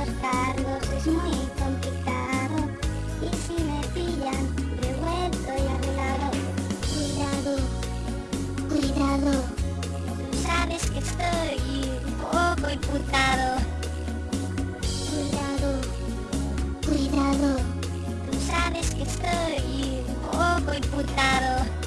arrastrarlos es muy complicado. Y si me pillan revuelto y arreglado. Cuidado cuidado. Tú sabes que estoy un poco imputado. Cuidado cuidado. Tú sabes que estoy un poco imputado.